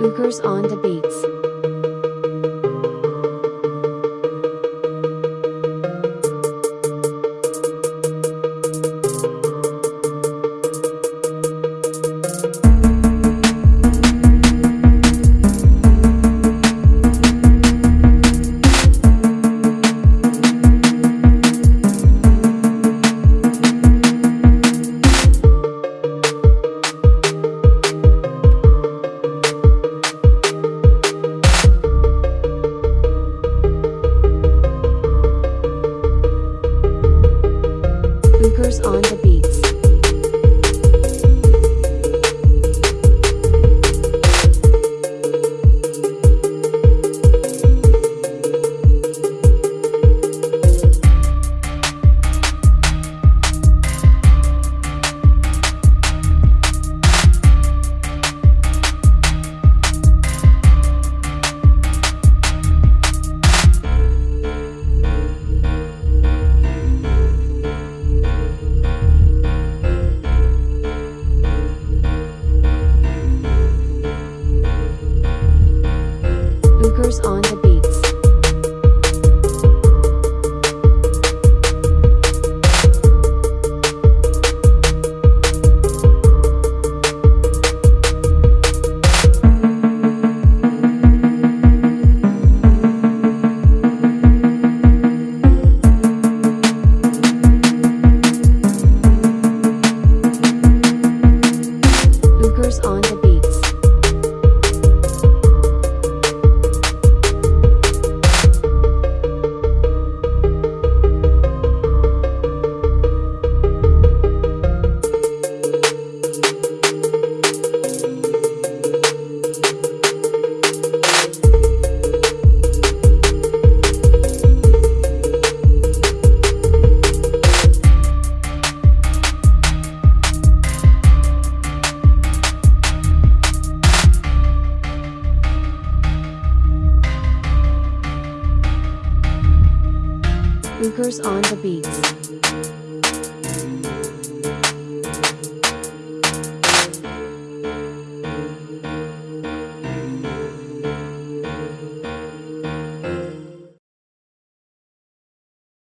Bookers on the beats. On the beats. On the beats. Bookers on the beats.